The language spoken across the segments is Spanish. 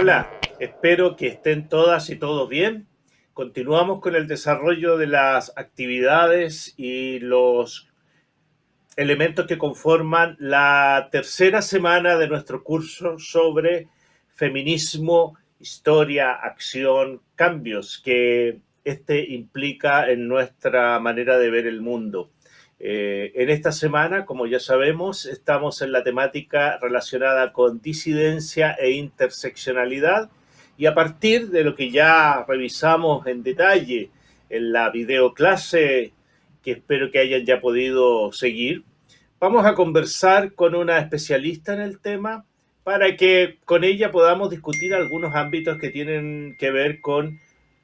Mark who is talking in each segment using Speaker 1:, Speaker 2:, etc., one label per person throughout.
Speaker 1: Hola, espero que estén todas y todos bien. Continuamos con el desarrollo de las actividades y los elementos que conforman la tercera semana de nuestro curso sobre feminismo, historia, acción, cambios que este implica en nuestra manera de ver el mundo. Eh, en esta semana, como ya sabemos, estamos en la temática relacionada con disidencia e interseccionalidad y a partir de lo que ya revisamos en detalle en la videoclase que espero que hayan ya podido seguir, vamos a conversar con una especialista en el tema para que con ella podamos discutir algunos ámbitos que tienen que ver con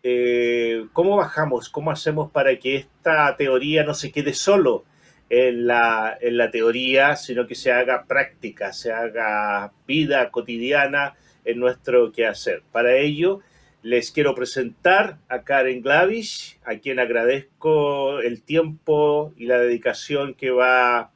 Speaker 1: eh, ¿cómo bajamos? ¿Cómo hacemos para que esta teoría no se quede solo en la, en la teoría, sino que se haga práctica, se haga vida cotidiana en nuestro quehacer? Para ello, les quiero presentar a Karen Glavish, a quien agradezco el tiempo y la dedicación que va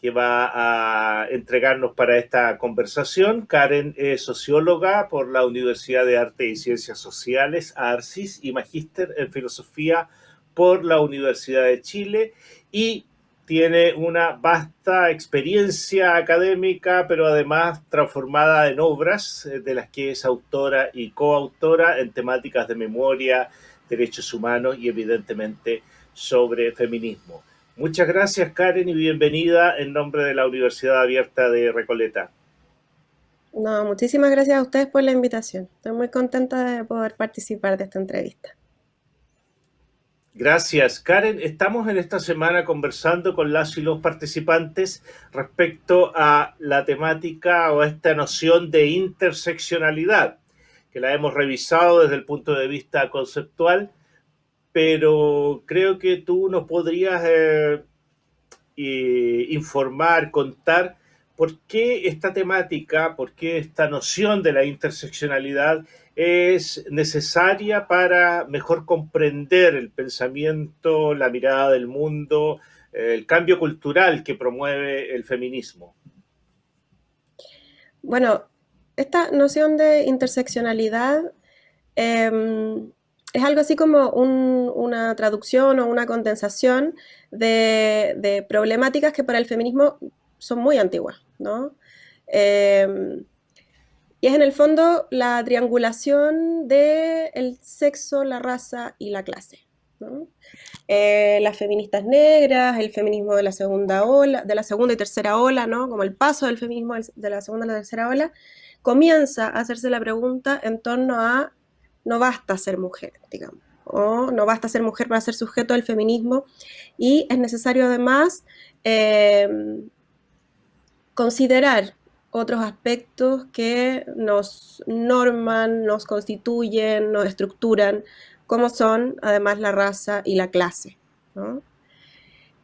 Speaker 1: que va a entregarnos para esta conversación. Karen es socióloga por la Universidad de Arte y Ciencias Sociales, ARCIS, y magíster en filosofía por la Universidad de Chile y tiene una vasta experiencia académica, pero además transformada en obras eh, de las que es autora y coautora en temáticas de memoria, derechos humanos y evidentemente sobre feminismo. Muchas gracias, Karen, y bienvenida en nombre de la Universidad Abierta de Recoleta.
Speaker 2: No, muchísimas gracias a ustedes por la invitación. Estoy muy contenta de poder participar de esta entrevista.
Speaker 1: Gracias, Karen. Estamos en esta semana conversando con las y los participantes respecto a la temática o esta noción de interseccionalidad, que la hemos revisado desde el punto de vista conceptual pero creo que tú nos podrías eh, informar, contar por qué esta temática, por qué esta noción de la interseccionalidad es necesaria para mejor comprender el pensamiento, la mirada del mundo, el cambio cultural que promueve el feminismo.
Speaker 2: Bueno, esta noción de interseccionalidad em, es algo así como una traducción o una condensación de, problemáticas que para el feminismo son muy antiguas, ¿no? Em, y es en el fondo la triangulación del el sexo, la raza y la clase. Eh, las feministas negras, el feminismo de la segunda ola, de la segunda y tercera ola, ¿no? Como el paso del feminismo de la segunda a la tercera ola, comienza a hacerse la pregunta en torno a no basta ser mujer, digamos, o no basta ser mujer para ser sujeto del feminismo y es necesario además em, considerar otros aspectos que nos norman, nos constituyen, nos estructuran, como son además la raza y la clase.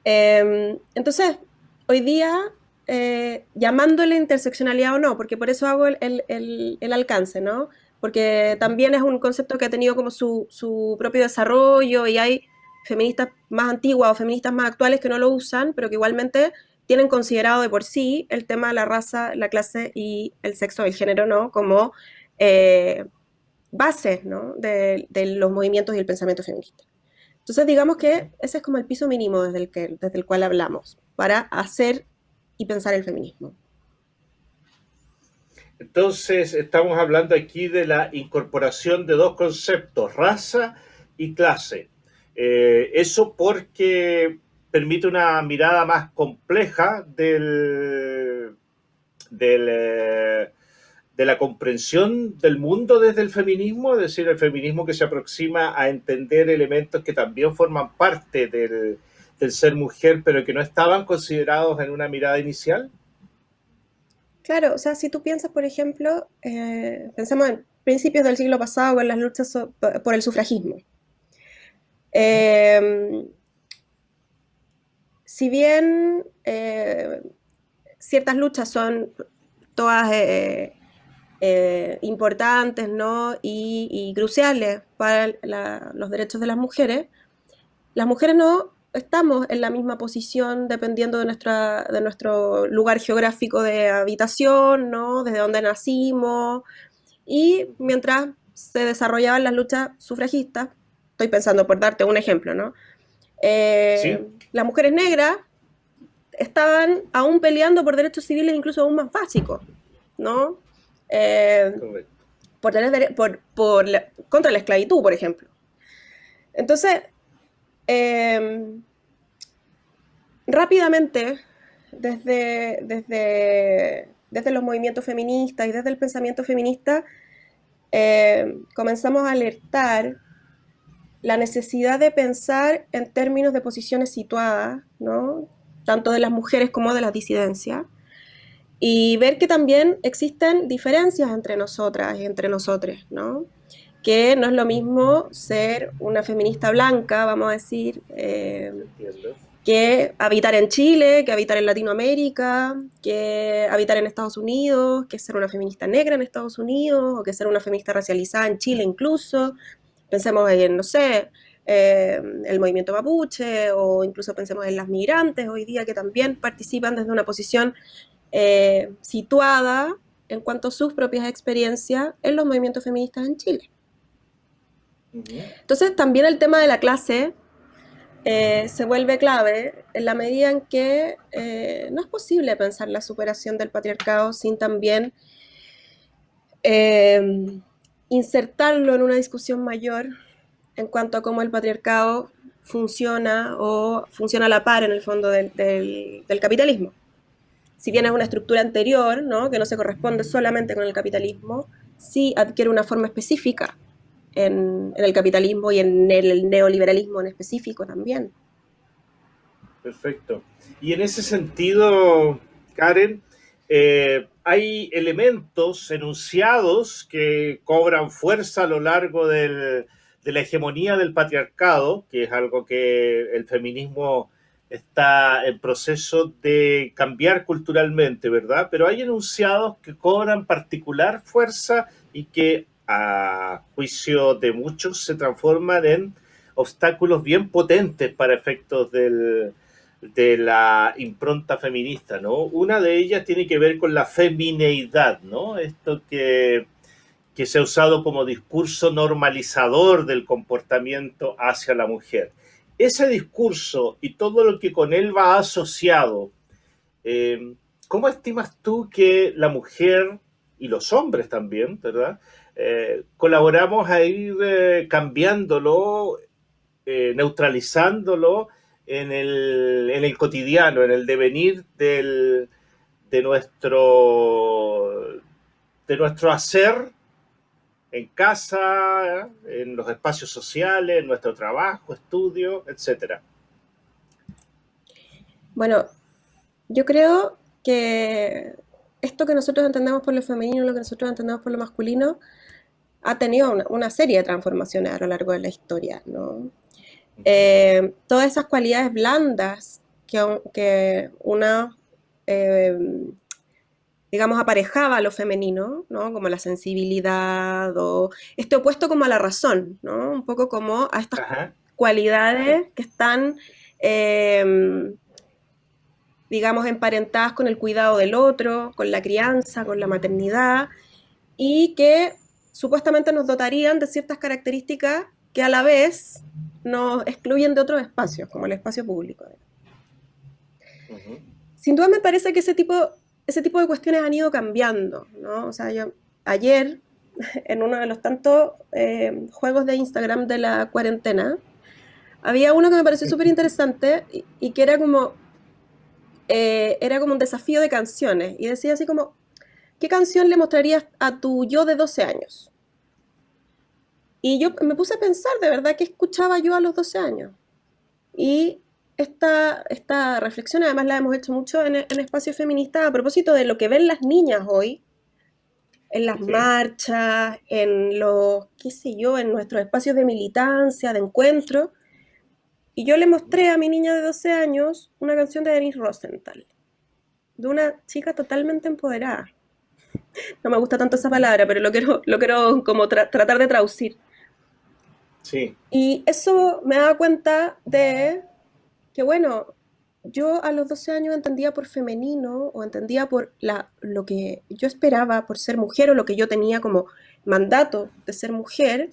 Speaker 2: Em, entonces, hoy día, eh, llamándole interseccionalidad o no, porque por eso hago el, el alcance, ¿no? porque también es un concepto que ha tenido como su, propio desarrollo y hay feministas más antiguas o feministas más actuales que no lo usan, pero que igualmente tienen considerado de por sí el tema de la raza, la clase y el sexo, el género, ¿no? Como eh, base, ¿no? De, los movimientos y el pensamiento feminista. Entonces, digamos que ese es como el piso mínimo desde el, que, desde el cual hablamos para hacer y pensar el feminismo.
Speaker 1: Entonces, estamos hablando aquí de la incorporación de dos conceptos, raza y clase. Eh, eso porque permite una mirada más compleja eh, de la comprensión del mundo desde el feminismo, es decir, el feminismo que se aproxima a entender elementos que también forman parte del, ser mujer, pero que no estaban considerados en una mirada inicial.
Speaker 2: Claro, o sea, si tú piensas, por ejemplo, eh, pensamos en principios del siglo pasado en las luchas por el sufragismo. Em, si bien eh, ciertas luchas son todas eh, importantes ¿no? y, cruciales para los derechos de las mujeres, las mujeres no estamos en la misma posición dependiendo de, nuestro lugar geográfico de habitación, ¿no? Desde dónde nacimos. y mientras se desarrollaban las luchas sufragistas, estoy pensando por darte un ejemplo, ¿no? Eh, las mujeres negras estaban aún peleando por derechos civiles incluso aún más básicos, ¿no? Eh, por, por, contra la esclavitud, por ejemplo. Entonces, em, rápidamente, desde, desde, desde, los movimientos feministas y desde el pensamiento feminista, em, comenzamos a alertar la necesidad de pensar en términos de posiciones situadas, ¿no? tanto de las mujeres como de las disidencias, y ver que también existen diferencias entre nosotras y entre nosotros, ¿no? que no es lo mismo ser una feminista blanca, vamos a decir, eh, que habitar en Chile, que habitar en Latinoamérica, que habitar en Estados Unidos, que ser una feminista negra en Estados Unidos, o que ser una feminista racializada en Chile incluso. Pensemos en, no sé, eh, el movimiento mapuche, o incluso pensemos en las migrantes hoy día que también participan desde una posición eh, situada en cuanto a sus propias experiencias en los movimientos feministas en Chile. Entonces también el tema de la clase eh, se vuelve clave en la medida en que no es posible pensar la superación del patriarcado sin también insertarlo en una discusión mayor en cuanto a cómo el patriarcado funciona o funciona a la par en el fondo del, capitalismo. Si bien es una estructura anterior, ¿no? que no se corresponde solamente con el capitalismo, sí adquiere una forma específica en, el capitalismo y en el neoliberalismo en específico también.
Speaker 1: Perfecto. Y en ese sentido, Karen, eh, hay elementos enunciados que cobran fuerza a lo largo de la hegemonía del patriarcado, que es algo que el feminismo está en proceso de cambiar culturalmente, ¿verdad? Pero hay enunciados que cobran particular fuerza y que a juicio de muchos, se transforman en obstáculos bien potentes para efectos de la impronta feminista, ¿no? Una de ellas tiene que ver con la femineidad, ¿no? Esto que, que se ha usado como discurso normalizador del comportamiento hacia la mujer. Ese discurso y todo lo que con él va asociado, eh, ¿cómo estimas tú que la mujer y los hombres también, ¿verdad? Eh, colaboramos a ir eh, cambiándolo, neutralizándolo en el, cotidiano, en el devenir de, nuestro, de nuestro hacer en casa, en los espacios sociales, en nuestro trabajo, estudio, etc.
Speaker 2: Bueno, yo creo que esto que nosotros entendemos por lo femenino, lo que nosotros entendemos por lo masculino, ha tenido una, serie de transformaciones a lo largo de la historia, ¿no? Eh, todas esas cualidades blandas que, que una, eh, digamos, aparejaba a lo femenino, ¿no? Como la sensibilidad o este opuesto como a la razón, ¿no? Un poco como a estas cualidades que están, eh, digamos, emparentadas con el cuidado del otro, con la crianza, con la maternidad, y que supuestamente nos dotarían de ciertas características que a la vez nos excluyen de otros espacios, como el espacio público. Sin duda me parece que ese tipo, ese tipo de cuestiones han ido cambiando, ¿no? O sea, yo ayer, en uno de los tantos eh, juegos de Instagram de la cuarentena, había uno que me pareció súper interesante y, que era como, eh, era como un desafío de canciones, y decía así como, ¿qué canción le mostrarías a tu yo de 12 años? Y yo me puse a pensar, de verdad, ¿qué escuchaba yo a los 12 años? Y esta, esta reflexión además la hemos hecho mucho en, en Espacio Feminista a propósito de lo que ven las niñas hoy, en las marchas, en los, qué sé yo, en nuestros espacios de militancia, de encuentro. Y yo le mostré a mi niña de 12 años una canción de Denise Rosenthal, de una chica totalmente empoderada no me gusta tanto esa palabra, pero lo quiero, lo quiero como tratar de traducir.
Speaker 1: Sí.
Speaker 2: Y eso me da cuenta de que, bueno, yo a los 12 años entendía por femenino o entendía por la, lo que yo esperaba por ser mujer o lo que yo tenía como mandato de ser mujer,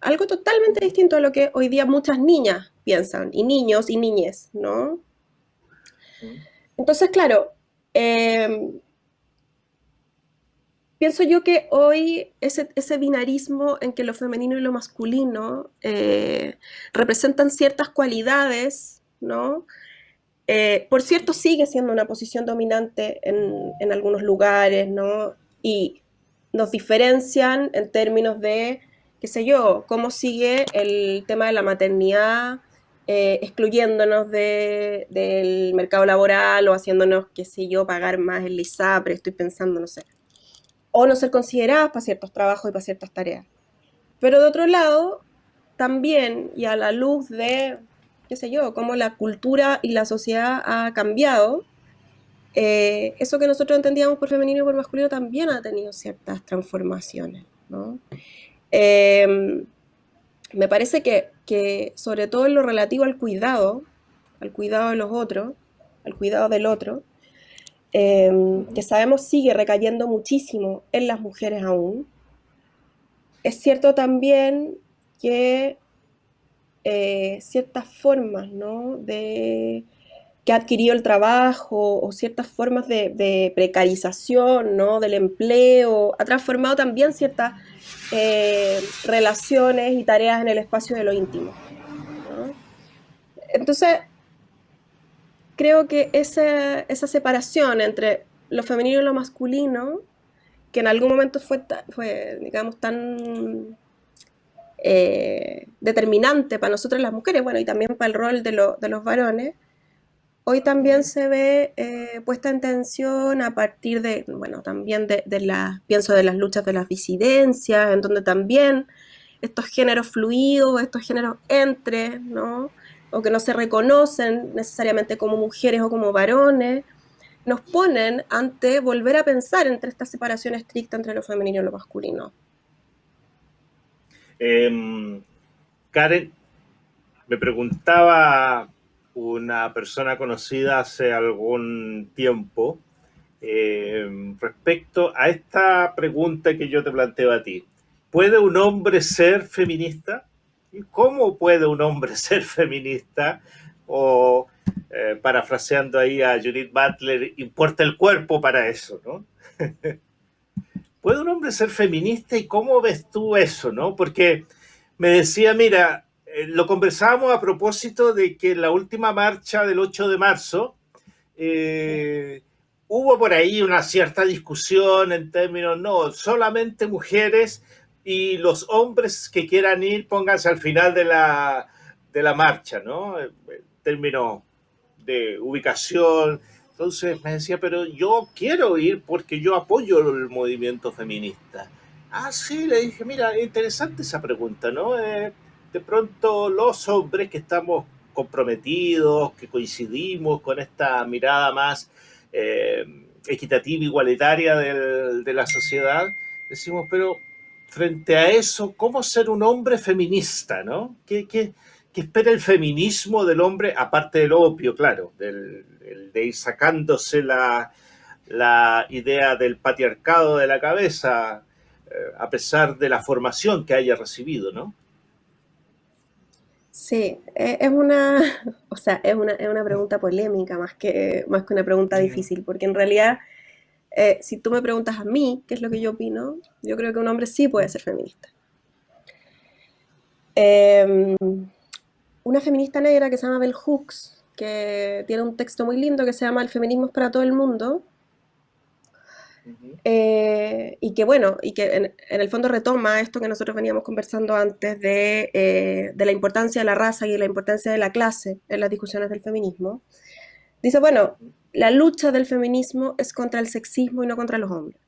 Speaker 2: algo totalmente distinto a lo que hoy día muchas niñas piensan, y niños y niñes, ¿no? Entonces, claro, em, pienso yo que hoy ese, binarismo en que lo femenino y lo masculino eh, representan ciertas cualidades, ¿no? Eh, por cierto, sigue siendo una posición dominante en, algunos lugares, ¿no? Y nos diferencian en términos de, qué sé yo, cómo sigue el tema de la maternidad, eh, excluyéndonos del mercado laboral o haciéndonos, qué sé yo, pagar más el ISAPRE, estoy pensando, no sé. O no ser consideradas para ciertos trabajos y para ciertas tareas. Pero de otro lado, también, y a la luz de, qué sé yo, cómo la cultura y la sociedad ha cambiado, eh, eso que nosotros entendíamos por femenino y por masculino también ha tenido ciertas transformaciones, ¿no? Eh, me parece que, sobre todo en lo relativo al cuidado, al cuidado de los otros, al cuidado del otro, em, que sabemos sigue recayendo muchísimo en las mujeres aún, es cierto también que eh, ciertas formas ¿no? de, que ha adquirido el trabajo o ciertas formas de, precarización ¿no? del empleo, ha transformado también ciertas eh, relaciones y tareas en el espacio de lo íntimo. Entonces, creo que esa, esa, separación entre lo femenino y lo masculino, que en algún momento fue, fue digamos, tan eh, determinante para nosotros las mujeres, bueno, y también para el rol de, de los varones, Hoy también se ve eh, puesta en tensión a partir de, bueno, también de, la, pienso de las luchas de las disidencias, en donde también estos géneros fluidos, estos géneros entre, ¿no? O que no se reconocen necesariamente como mujeres o como varones, nos ponen ante volver a pensar entre esta separación estricta entre lo femenino y lo masculino.
Speaker 1: Em, Karen, me preguntaba una persona conocida hace algún tiempo eh, respecto a esta pregunta que yo te planteo a ti. ¿Puede un hombre ser feminista? ¿Y cómo puede un hombre ser feminista? O, eh, parafraseando ahí a Judith Butler, importa el cuerpo para eso, ¿no? ¿Puede un hombre ser feminista y cómo ves tú eso, no? Porque me decía, mira, eh, lo conversábamos a propósito de que en la última marcha del 8 de marzo eh, hubo por ahí una cierta discusión en términos, no, solamente mujeres y los hombres que quieran ir, pónganse al final de la, de la marcha, ¿no? En términos de ubicación. Entonces me decía, pero yo quiero ir porque yo apoyo el movimiento feminista. Ah, sí, le dije, mira, interesante esa pregunta, ¿no? Eh, de pronto los hombres que estamos comprometidos, que coincidimos con esta mirada más eh, equitativa, igualitaria de la sociedad, decimos, pero frente a eso, ¿cómo ser un hombre feminista? ¿no? ¿Qué, espera el feminismo del hombre, aparte del opio, claro, del, de ir sacándose la, la, idea del patriarcado de la cabeza, eh, a pesar de la formación que haya recibido, ¿no?
Speaker 2: Sí, e, es una, o sea, es una, es una pregunta polémica más que, más que una pregunta difícil, porque en realidad, eh, si tú me preguntas a mí qué es lo que yo opino, yo creo que un hombre sí puede ser feminista. Em, una feminista negra que se llama Bell Hooks, que tiene un texto muy lindo que se llama El feminismo es para todo el mundo, eh, y que bueno, y que en, el fondo retoma esto que nosotros veníamos conversando antes eh, de, la importancia de la raza y de la importancia de la clase en las discusiones del feminismo. Dice, bueno, la lucha del feminismo es contra el sexismo y no contra los hombres.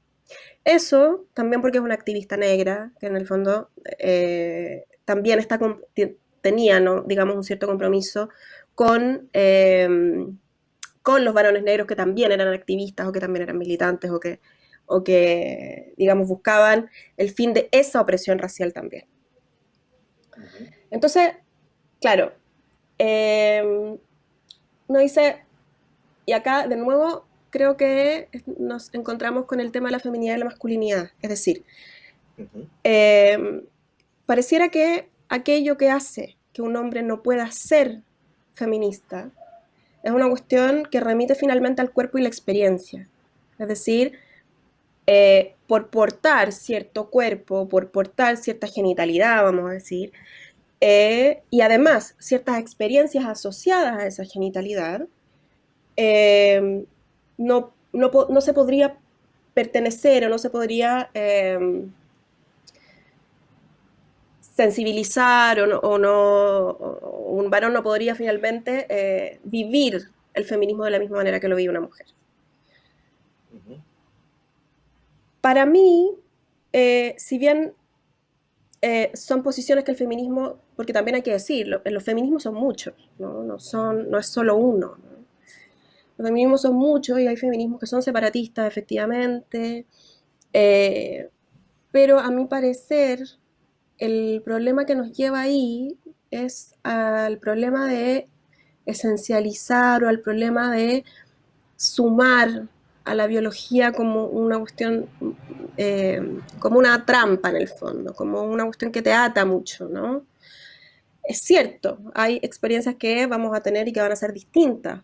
Speaker 2: Eso también porque es una activista negra, que en el fondo eh, también está, tenía, ¿no? digamos, un cierto compromiso con con los varones negros que también eran activistas o que también eran militantes o que, o que digamos, buscaban el fin de esa opresión racial también. Entonces, claro, eh, uno dice, y acá de nuevo creo que nos encontramos con el tema de la feminidad y la masculinidad, es decir, Em, pareciera que aquello que hace que un hombre no pueda ser feminista es una cuestión que remite finalmente al cuerpo y la experiencia. Es decir, eh, por portar cierto cuerpo, por portar cierta genitalidad, vamos a decir, eh, y además ciertas experiencias asociadas a esa genitalidad, eh, no, no, se podría pertenecer o no se podría sensibilizar o no, un varón no podría finalmente vivir el feminismo de la misma manera que lo vive una mujer. Para mí, eh, si bien eh, son posiciones que el feminismo, porque también hay que decirlo, los feminismos son muchos, no, son, no es solo uno. Los feminismos son muchos y hay feminismos que son separatistas, efectivamente, eh, pero a mi parecer el problema que nos lleva ahí es al problema de esencializar o al problema de sumar a la biología como una cuestión, eh, como una trampa en el fondo, como una cuestión que te ata mucho, ¿no? Es cierto, hay experiencias que vamos a tener y que van a ser distintas,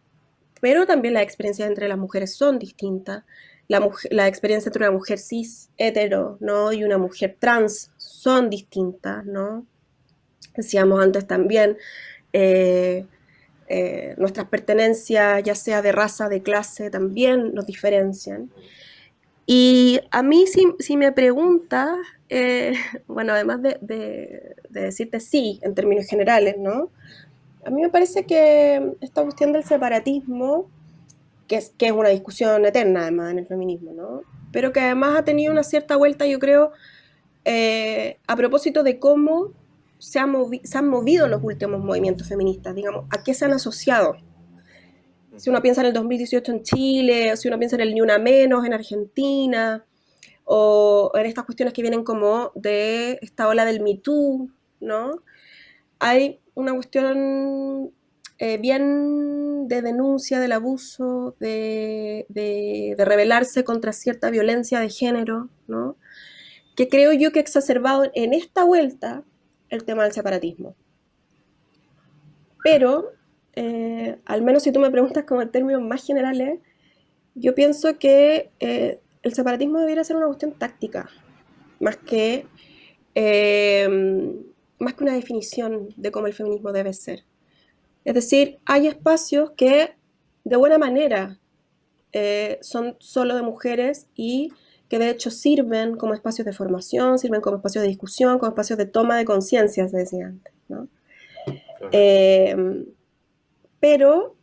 Speaker 2: pero también las experiencias entre las mujeres son distintas. La, la experiencia entre una mujer cis, hetero, ¿no? Y una mujer trans son distintas, ¿no? Decíamos antes también, eh, eh, nuestras pertenencias, ya sea de raza, de clase, también nos diferencian. Y a mí, si, me preguntas, eh, bueno, además de, decirte sí en términos generales, ¿no? A mí me parece que esta cuestión del separatismo, que es, que es una discusión eterna además en el feminismo, ¿no? Pero que además ha tenido una cierta vuelta, yo creo, eh, a propósito de cómo se, han movido los últimos movimientos feministas, digamos, ¿a qué se han asociado? Si uno piensa en el 2018 en Chile, o si uno piensa en el Ni Una Menos en Argentina, o en estas cuestiones que vienen como de esta ola del Me Too, ¿no? Hay una cuestión eh, bien de denuncia del abuso, de, de, rebelarse contra cierta violencia de género, ¿no? Que creo yo que ha exacerbado en esta vuelta el tema del separatismo. Pero, eh, al menos si tú me preguntas como en términos más generales, yo pienso que eh, el separatismo debería ser una cuestión táctica, más que, más que una definición de cómo el feminismo debe ser. Es decir, hay espacios que de buena manera son solo de mujeres y que de hecho sirven como espacios de formación, sirven como espacios de discusión, como espacios de toma de conciencia, se decía antes. ¿no? Eh, pero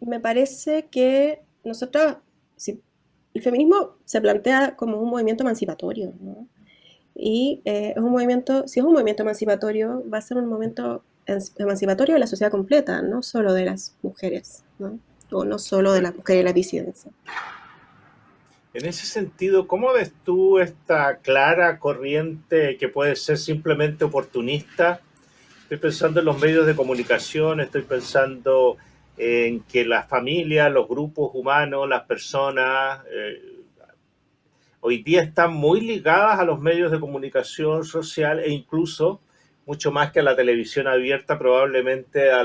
Speaker 2: me parece que nosotros, si, el feminismo se plantea como un movimiento emancipatorio, ¿no? Y eh, es un movimiento, si es un movimiento emancipatorio, va a ser un movimiento emancipatorio de la sociedad completa, no solo de las mujeres, ¿no? o no solo de las mujeres y la disidencia.
Speaker 1: En ese sentido, ¿cómo ves tú esta clara corriente que puede ser simplemente oportunista? Estoy pensando en los medios de comunicación, estoy pensando en que las familias, los grupos humanos, las personas, eh, hoy día están muy ligadas a los medios de comunicación social e incluso mucho más que a la televisión abierta, probablemente a,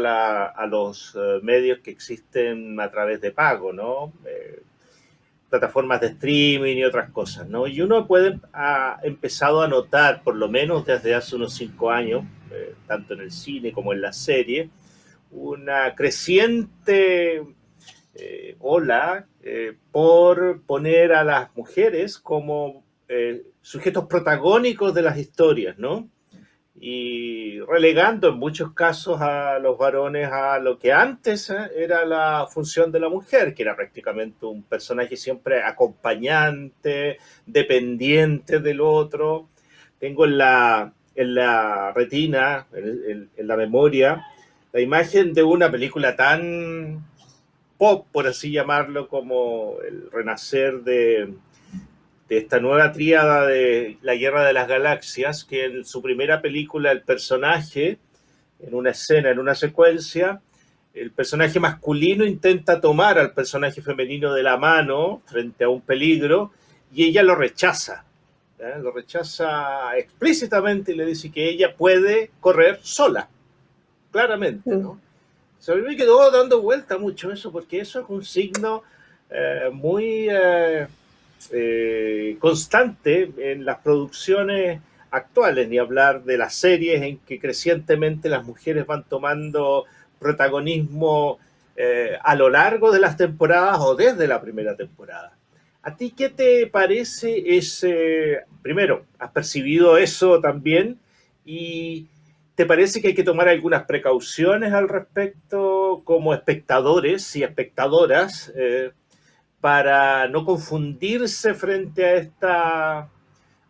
Speaker 1: los eh, medios que existen a través de pago, ¿no? Eh, plataformas de streaming y otras cosas, ¿no? Y uno puede, ha empezado a notar, por lo menos desde hace unos cinco años, eh, tanto en el cine como en la serie, una creciente ola eh, por poner a las mujeres como sujetos protagónicos de las historias, ¿no? y relegando en muchos casos a los varones a lo que antes ¿eh? era la función de la mujer, que era prácticamente un personaje siempre acompañante, dependiente del otro. Tengo en la, en la retina, en, en la memoria, la imagen de una película tan pop, por así llamarlo, como el renacer de esta nueva tríada de la Guerra de las Galaxias, que en su primera película el personaje, en una escena, en una secuencia, el personaje masculino intenta tomar al personaje femenino de la mano frente a un peligro y ella lo rechaza. lo rechaza explícitamente y le dice que ella puede correr sola, claramente, ¿no? A mí me quedó dando vuelta mucho eso, porque eso es un signo eh, muy eh, constante en las producciones actuales, ni hablar de las series en que crecientemente las mujeres van tomando protagonismo a lo largo de las temporadas o desde la primera temporada. ¿A ti qué te parece ese, primero, has percibido eso también y te parece que hay que tomar algunas precauciones al respecto como espectadores y espectadoras eh, para no confundirse frente a esta,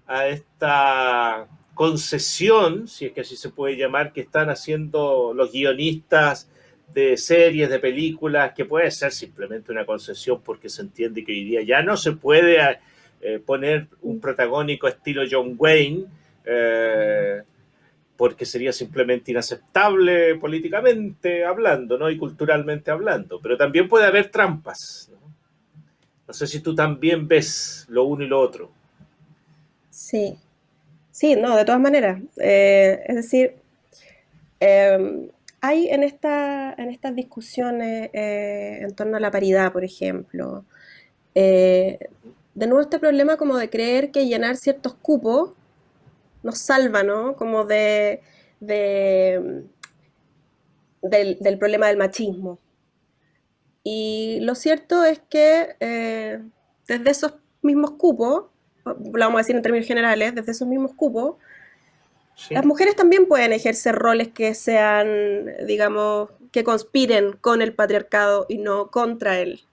Speaker 1: a esta concesión, si es que así se puede llamar, que están haciendo los guionistas de series, de películas, que puede ser simplemente una concesión porque se entiende que hoy día ya no se puede eh, poner un protagónico estilo John Wayne, eh, porque sería simplemente inaceptable políticamente hablando, ¿no? Y culturalmente hablando. Pero también puede haber trampas. No, sé si tú también ves lo uno y lo otro.
Speaker 2: Sí. Sí, no, de todas maneras. Eh, es decir, em, hay en, esta, en estas discusiones eh, en torno a la paridad, por ejemplo, eh, de nuevo este problema como de creer que llenar ciertos cupos nos salva, ¿no? Como de, del, problema del machismo. Y lo cierto es que eh, desde esos mismos cupos, lo vamos a decir en términos generales, desde esos mismos cupos, las mujeres también pueden ejercer roles que sean, digamos, que conspiren con el patriarcado y no contra él.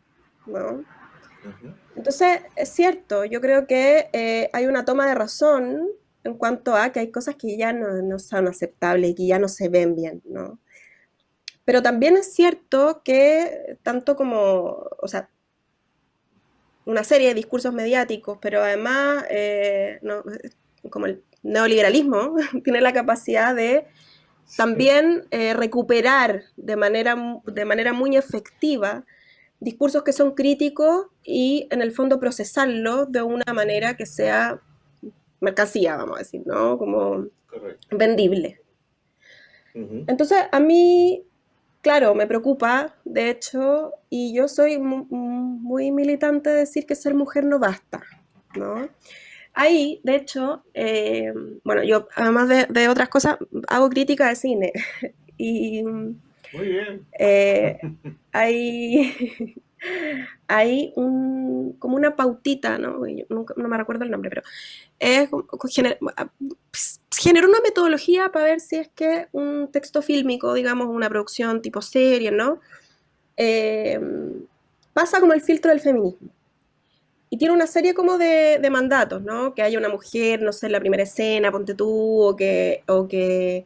Speaker 2: Entonces, es cierto, yo creo que eh, hay una toma de razón en cuanto a que hay cosas que ya no, son aceptables y que ya no se ven bien, ¿no? Pero también es cierto que tanto como, o sea, una serie de discursos mediáticos, pero además, eh, como el neoliberalismo tiene la capacidad de también eh, recuperar de manera, de manera muy efectiva discursos que son críticos y en el fondo procesarlos de una manera que sea mercancía, vamos a decir, ¿no? Como vendible. Entonces, a mí, claro, me preocupa, de hecho, y yo soy muy militante de decir que ser mujer no basta, ¿no? Ahí, de hecho, eh, bueno, yo además de, otras cosas, hago crítica de cine. y,
Speaker 1: Muy bien.
Speaker 2: Eh, hay, hay un, como una pautita, ¿no? no me recuerdo el nombre, pero es, generó una metodología para ver si es que un texto fílmico, digamos, una producción tipo serie, ¿no? Eh, pasa como el filtro del feminismo y tiene una serie como de, mandatos, ¿no? Que haya una mujer, no sé, en la primera escena, ponte tú, o que, o que,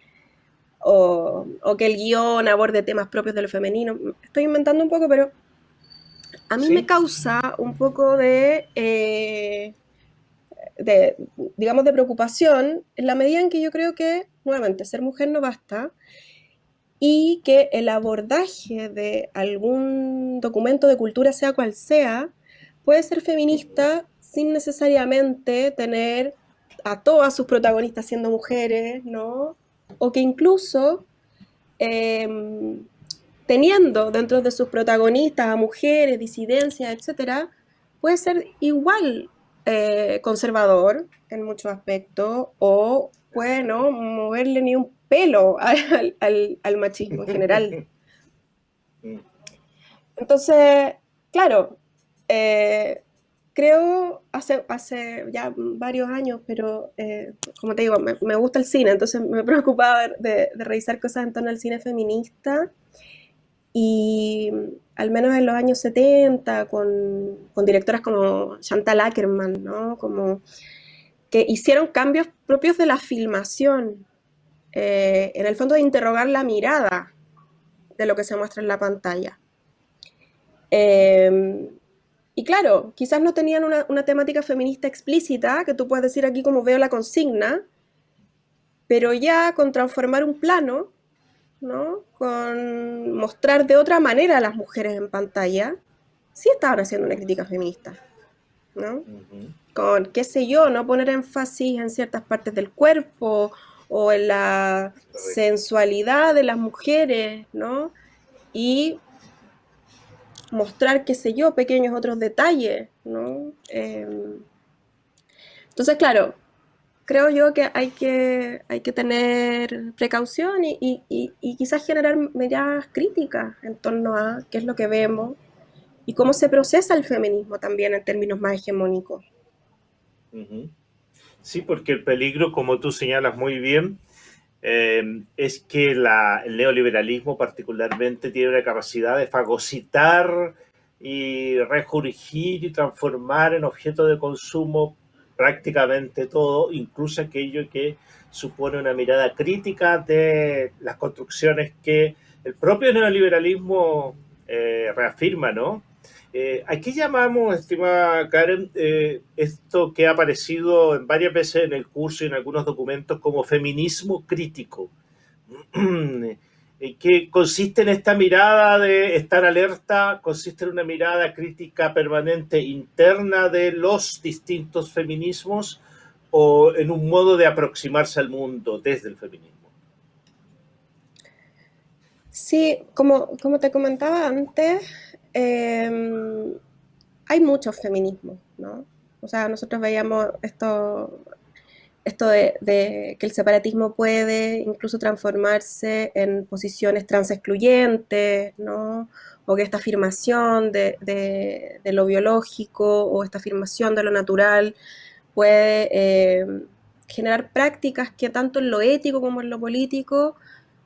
Speaker 2: o, que el guion aborde temas propios de lo femenino. Estoy inventando un poco, pero a mí me causa un poco de, eh, de, digamos, de preocupación en la medida en que yo creo que, nuevamente, ser mujer no basta y que el abordaje de algún documento de cultura, sea cual sea, puede ser feminista sin necesariamente tener a todas sus protagonistas siendo mujeres, ¿no? O que incluso em, teniendo dentro de sus protagonistas a mujeres, disidencias, etcétera, puede ser igual eh, conservador en muchos aspectos o puede no moverle ni un pelo al machismo en general. Entonces, claro, eh, creo hace, hace ya varios años, pero eh, como te digo, me, gusta el cine, entonces me preocupaba de, de, revisar cosas en torno al cine feminista. Y al menos en los años 70, con, con directoras como Chantal Ackerman, ¿no? Como que hicieron cambios propios de la filmación, eh, en el fondo de interrogar la mirada de lo que se muestra en la pantalla. Eh, y claro, quizás no tenían una, temática feminista explícita, que tú puedes decir aquí como veo la consigna, pero ya con transformar un plano, ¿no? con mostrar de otra manera a las mujeres en pantalla, sí estaban haciendo una crítica feminista. ¿no? Con, qué sé yo, no poner énfasis en ciertas partes del cuerpo o en la sensualidad de las mujeres, ¿no? Y mostrar, qué sé yo, pequeños otros detalles, ¿no? Em, entonces, claro, creo yo que hay que, hay que tener precaución y, quizás generar medidas críticas en torno a qué es lo que vemos y cómo se procesa el feminismo también en términos más hegemónicos.
Speaker 1: Sí, porque el peligro, como tú señalas muy bien, eh, es que el neoliberalismo particularmente tiene una capacidad de fagocitar y rejurgir y transformar en objeto de consumo prácticamente todo, incluso aquello que supone una mirada crítica de las construcciones que el propio neoliberalismo eh, reafirma, ¿no? Eh, ¿A qué llamamos, estimada Karen, eh, esto que ha aparecido en varias veces en el curso y en algunos documentos como feminismo crítico? ¿Qué consiste en esta mirada de estar alerta? ¿Consiste en una mirada crítica permanente interna de los distintos feminismos o en un modo de aproximarse al mundo desde el feminismo?
Speaker 2: Sí, como, como te comentaba antes, Em, hay muchos feminismos, ¿no? O sea, nosotros veíamos esto, esto de, que el separatismo puede incluso transformarse en posiciones transexcluyentes, ¿no? O que esta afirmación de, lo biológico o esta afirmación de lo natural puede em, generar prácticas que tanto en lo ético como en lo político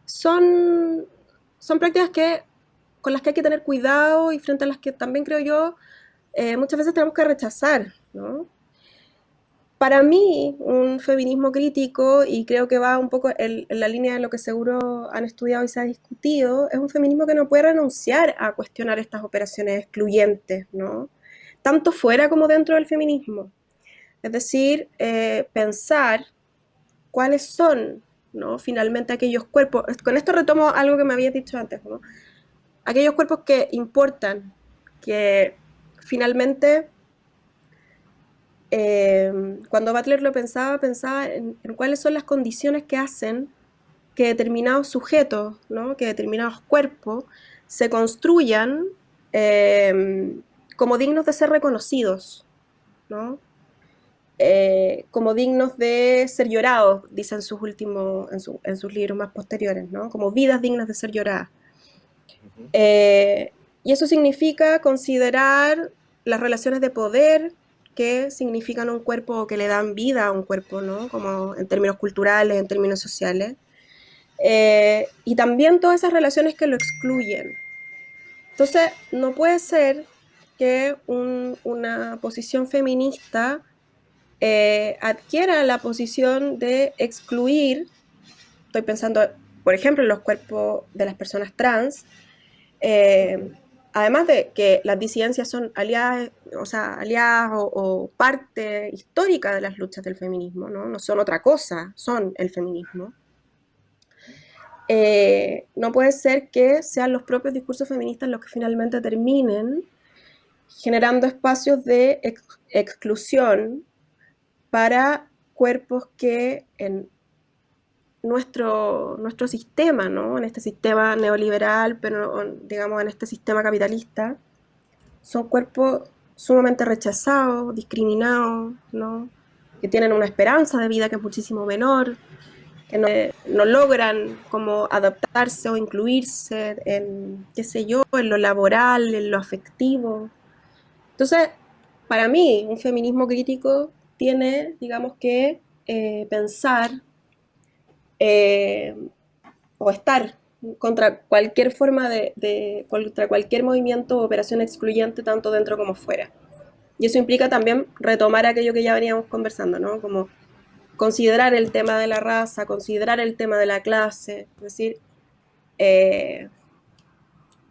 Speaker 2: son, son prácticas que con las que hay que tener cuidado y frente a las que también creo yo eh, muchas veces tenemos que rechazar, ¿no? Para mí, un feminismo crítico, y creo que va un poco en, la línea de lo que seguro han estudiado y se ha discutido, es un feminismo que no puede renunciar a cuestionar estas operaciones excluyentes, ¿no? Tanto fuera como dentro del feminismo. Es decir, eh, pensar cuáles son, ¿no? Finalmente aquellos cuerpos. Con esto retomo algo que me habías dicho antes, ¿no? aquellos cuerpos que importan, que finalmente, eh, cuando Butler lo pensaba, pensaba en, cuáles son las condiciones que hacen que determinados sujetos, que determinados cuerpos se construyan eh, como dignos de ser reconocidos, eh, como dignos de ser llorados, dicen sus últimos, en, sus libros más posteriores, como vidas dignas de ser lloradas. Eh, y eso significa considerar las relaciones de poder que significan un cuerpo que le dan vida a un cuerpo, ¿no? Como en términos culturales, en términos sociales. Eh, y también todas esas relaciones que lo excluyen. Entonces, no puede ser que una posición feminista eh, adquiera la posición de excluir, estoy pensando, por ejemplo, en los cuerpos de las personas trans, eh, además de que las disidencias son aliadas, o sea, o, parte histórica de las luchas del feminismo, ¿no? no son otra cosa, son el feminismo. Eh, no puede ser que sean los propios discursos feministas los que finalmente terminen generando espacios de exclusión para cuerpos que en nuestro, nuestro sistema, ¿no? En este sistema neoliberal, pero digamos en este sistema capitalista, son cuerpos sumamente rechazados, discriminados, ¿no? Que tienen una esperanza de vida que es muchísimo menor, que no, logran como adaptarse o incluirse en, qué sé yo, en lo laboral, en lo afectivo. Entonces, para mí, un feminismo crítico tiene, digamos que, eh, pensar eh, o estar contra cualquier forma de, contra cualquier movimiento o operación excluyente tanto dentro como fuera. Y eso implica también retomar aquello que ya veníamos conversando, ¿no? Como considerar el tema de la raza, considerar el tema de la clase, es decir, eh,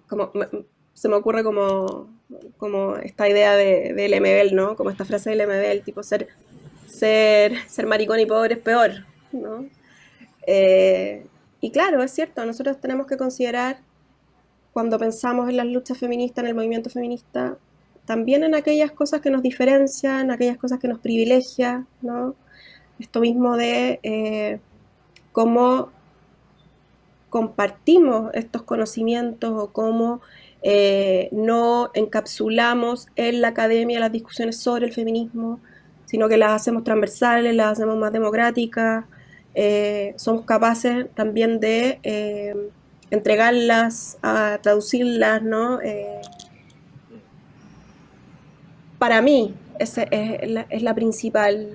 Speaker 2: como, se me ocurre como, como esta idea de, de Lemebel, ¿no? Como esta frase de Lemebel, tipo ser, ser, ser maricón y pobre es peor, ¿no? Eh, y claro, es cierto, nosotros tenemos que considerar, cuando pensamos en las luchas feministas, en el movimiento feminista, también en aquellas cosas que nos diferencian, aquellas cosas que nos privilegian, ¿no? Esto mismo de eh, cómo compartimos estos conocimientos o cómo eh, no encapsulamos en la academia las discusiones sobre el feminismo, sino que las hacemos transversales, las hacemos más democráticas, eh, somos capaces también de eh, entregarlas, a traducirlas, ¿no? para mí, esa es la, principal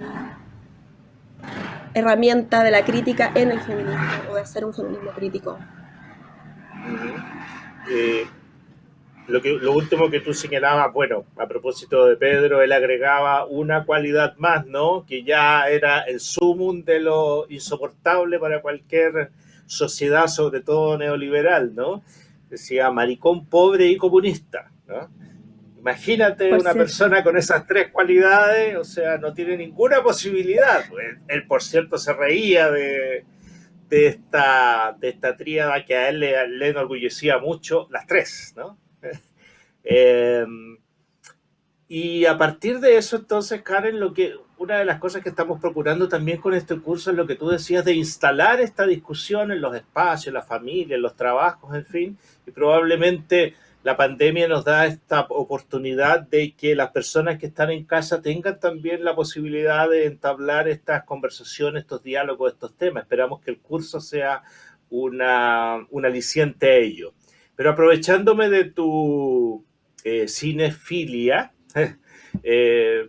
Speaker 2: herramienta de la crítica en el feminismo o de hacer un feminismo crítico.
Speaker 1: Eh, lo, que, lo último que tú señalabas, bueno, a propósito de Pedro, él agregaba una cualidad más, ¿no? Que ya era el sumum de lo insoportable para cualquier sociedad, sobre todo neoliberal, ¿no? Decía maricón pobre y comunista, ¿no? Imagínate una persona con esas tres cualidades, o sea, no tiene ninguna posibilidad. Pues, él, por cierto, se reía de, esta, de esta tríada que a él le, enorgullecía mucho, las tres, ¿no? Em, y a partir de eso, entonces, Karen, lo que, una de las cosas que estamos procurando también con este curso es lo que tú decías de instalar esta discusión en los espacios, la familia, en los trabajos, en fin, y probablemente la pandemia nos da esta oportunidad de que las personas que están en casa tengan también la posibilidad de entablar estas conversaciones, estos diálogos, estos temas. Esperamos que el curso sea una, un aliciente a ello. Pero aprovechándome de tu eh, cinefilia, eh,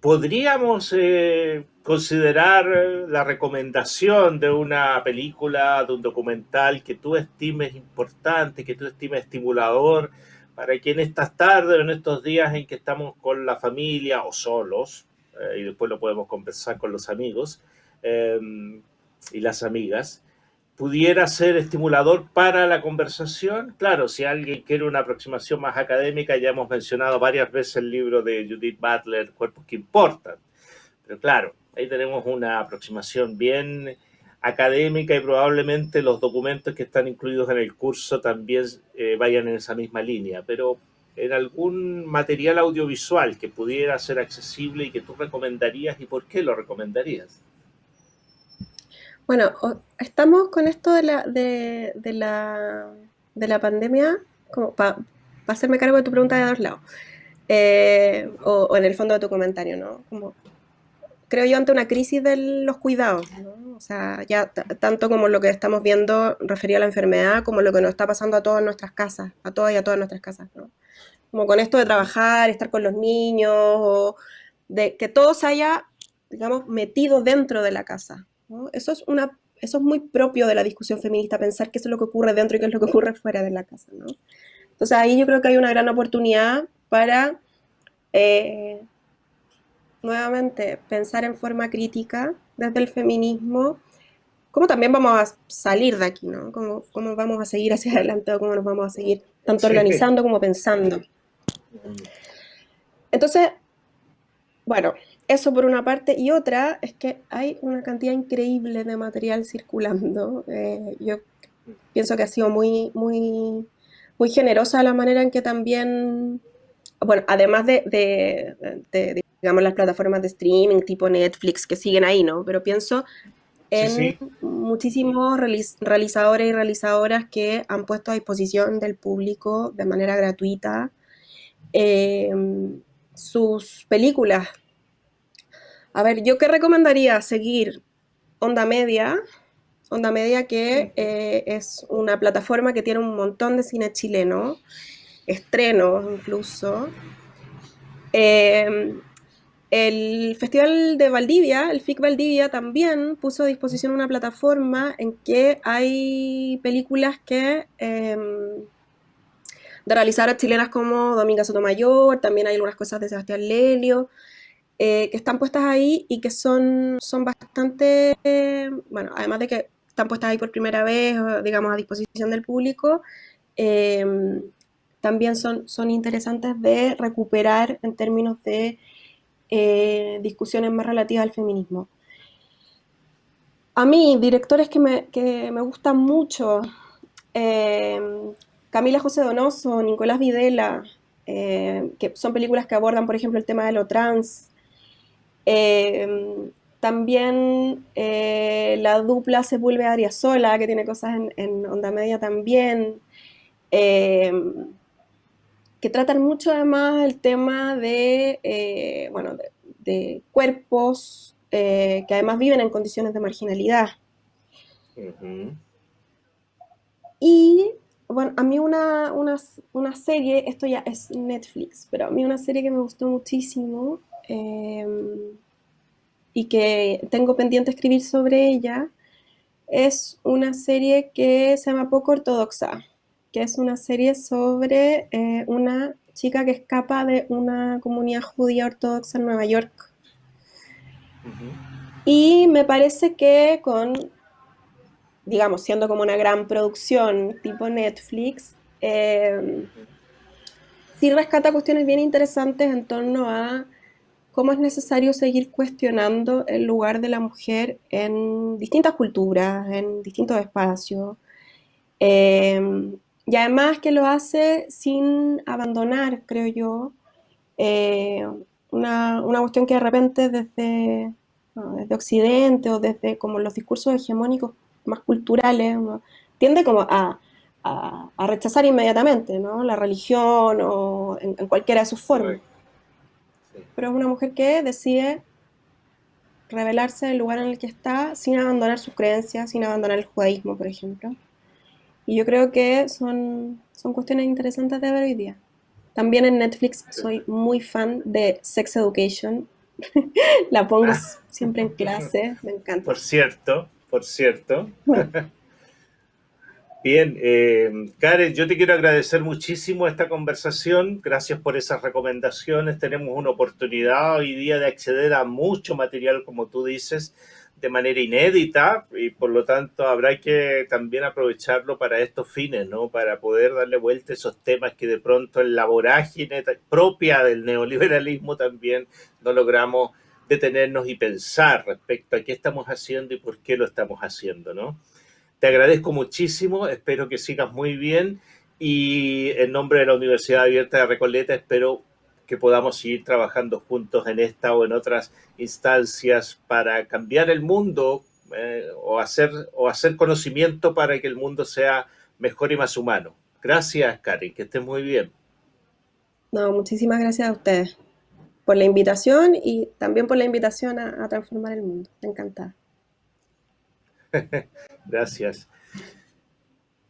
Speaker 1: podríamos eh, considerar la recomendación de una película, de un documental que tú estimes importante, que tú estimes estimulador, para que en estas tardes, en estos días en que estamos con la familia o solos, eh, y después lo podemos conversar con los amigos y las amigas, pudiera ser estimulador para la conversación. Claro, si alguien quiere una aproximación más académica, ya hemos mencionado varias veces el libro de Judith Butler, Cuerpos que Importan. Pero claro, Ahí tenemos una aproximación bien académica y probablemente los documentos que están incluidos en el curso también eh, vayan en esa misma línea, pero en algún material audiovisual que pudiera ser accesible y que tú recomendarías y por qué lo recomendarías.
Speaker 2: Bueno, estamos con esto de la, de, la, de la pandemia, como para hacerme cargo de tu pregunta de dos lados, eh, o, en el fondo de tu comentario, ¿no? Creo yo, ante una crisis de los cuidados, ¿no? O sea, ya tanto como lo que estamos viendo referido a la enfermedad, como lo que nos está pasando a todas nuestras casas, a todas y a todas nuestras casas, ¿no? Como con esto de trabajar, estar con los niños, o de que todo se haya, digamos, metido dentro de la casa, ¿no? Eso es una eso es muy propio de la discusión feminista, pensar qué es lo que ocurre dentro y qué es lo que ocurre fuera de la casa, ¿no? Entonces ahí yo creo que hay una gran oportunidad para eh, nuevamente pensar en forma crítica desde el feminismo, cómo también vamos a salir de aquí, ¿no? Cómo, cómo vamos a seguir hacia adelante o cómo nos vamos a seguir tanto organizando como pensando. Entonces, bueno, eso por una parte. Y otra es que hay una cantidad increíble de material circulando. Eh, yo pienso que ha sido muy, muy, muy generosa la manera en que también, bueno, además de, de digamos, las plataformas de streaming tipo Netflix que siguen ahí, ¿no? Pero pienso en muchísimos realizadores y realizadoras que han puesto a disposición del público de manera gratuita em, sus películas. A ver, ¿yo qué recomendaría? Seguir Onda Media, Onda Media que eh, es una plataforma que tiene un montón de cine chileno, estrenos incluso. Eh, el Festival de Valdivia, el FIC Valdivia, también puso a disposición una plataforma en que hay películas que eh, de realizadoras chilenas como Dominga Sotomayor, también hay algunas cosas de Sebastián Lelio, eh, que están puestas ahí y que son, son bastante, bueno, además de que están puestas ahí por primera vez, digamos, a disposición del público, también son, son interesantes de recuperar en términos de eh, discusiones más relativas al feminismo. A mí, directores que me, que me gustan mucho, eh, Camila José Donoso, Nicolás Videla, eh, que son películas que abordan, por ejemplo, el tema de lo trans. Eh, también eh, la dupla se vuelve sola, que tiene cosas en, onda media también, que tratan mucho además el tema de, bueno, de, cuerpos que además viven en condiciones de marginalidad. Y bueno, a mí una, serie, esto ya es Netflix, pero a mí una serie que me gustó muchísimo em, y que tengo pendiente escribir sobre ella, es una serie que se llama Poco Ortodoxa, que es una serie sobre eh, una chica que escapa de una comunidad judía ortodoxa en Nueva York. Y me parece que con digamos, siendo como una gran producción tipo Netflix, eh, sí rescata cuestiones bien interesantes en torno a cómo es necesario seguir cuestionando el lugar de la mujer en distintas culturas, en distintos espacios. Eh, y además que lo hace sin abandonar, creo yo, eh, una, cuestión que de repente desde, desde Occidente o desde como los discursos hegemónicos más culturales, tiende como a, rechazar inmediatamente, ¿no? La religión o en, cualquiera de sus formas. Pero es una mujer que decide revelarse del lugar en el que está sin abandonar sus creencias, sin abandonar el judaísmo, por ejemplo. Y yo creo que son, son cuestiones interesantes de ver hoy día. También en Netflix soy muy fan de Sex Education. La pongo ah. siempre en clase, me encanta.
Speaker 1: Por cierto, por cierto. Bien, eh, Karen, yo te quiero agradecer muchísimo esta conversación. Gracias por esas recomendaciones. Tenemos una oportunidad hoy día de acceder a mucho material, como tú dices, de manera inédita y por lo tanto habrá que también aprovecharlo para estos fines, ¿no? Para poder darle vuelta a esos temas que de pronto en la vorágine propia del neoliberalismo también no logramos detenernos y pensar respecto a qué estamos haciendo y por qué lo estamos haciendo, ¿no? Te agradezco muchísimo, espero que sigas muy bien y en nombre de la Universidad Abierta de Recoleta espero que podamos seguir trabajando juntos en esta o en otras instancias para cambiar el mundo eh, o, hacer, o hacer conocimiento para que el mundo sea mejor y más humano. Gracias, Karen, que estés muy bien.
Speaker 2: No, muchísimas gracias a ustedes por la invitación y también por la invitación a, transformar el mundo. Encantada.
Speaker 1: Gracias.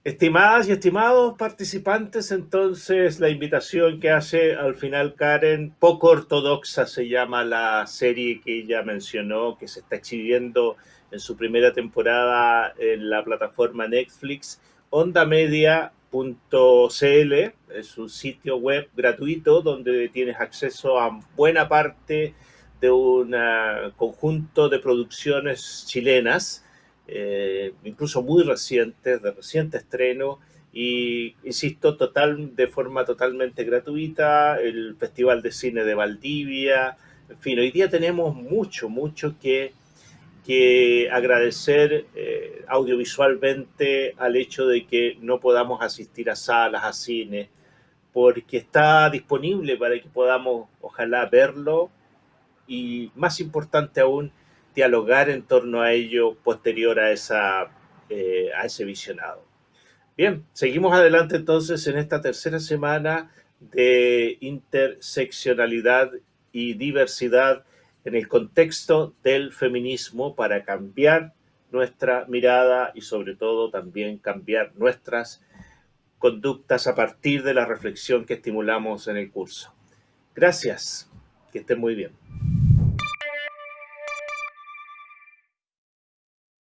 Speaker 1: Estimadas y estimados participantes, entonces la invitación que hace al final Karen, poco ortodoxa se llama la serie que ella mencionó, que se está exhibiendo en su primera temporada en la plataforma Netflix, Onda Media .cl es un sitio web gratuito donde tienes acceso a buena parte de un conjunto de producciones chilenas, eh, incluso muy recientes, de reciente estreno, y insisto, total, de forma totalmente gratuita, el Festival de Cine de Valdivia, en fin, hoy día tenemos mucho, mucho que que agradecer eh, audiovisualmente al hecho de que no podamos asistir a salas, a cine, porque está disponible para que podamos, ojalá, verlo y, más importante aún, dialogar en torno a ello posterior a, esa, eh, a ese visionado. Bien, seguimos adelante entonces en esta tercera semana de interseccionalidad y diversidad en el contexto del feminismo para cambiar nuestra mirada y sobre todo también cambiar nuestras conductas a partir de la reflexión que estimulamos en el curso. Gracias, que estén muy bien.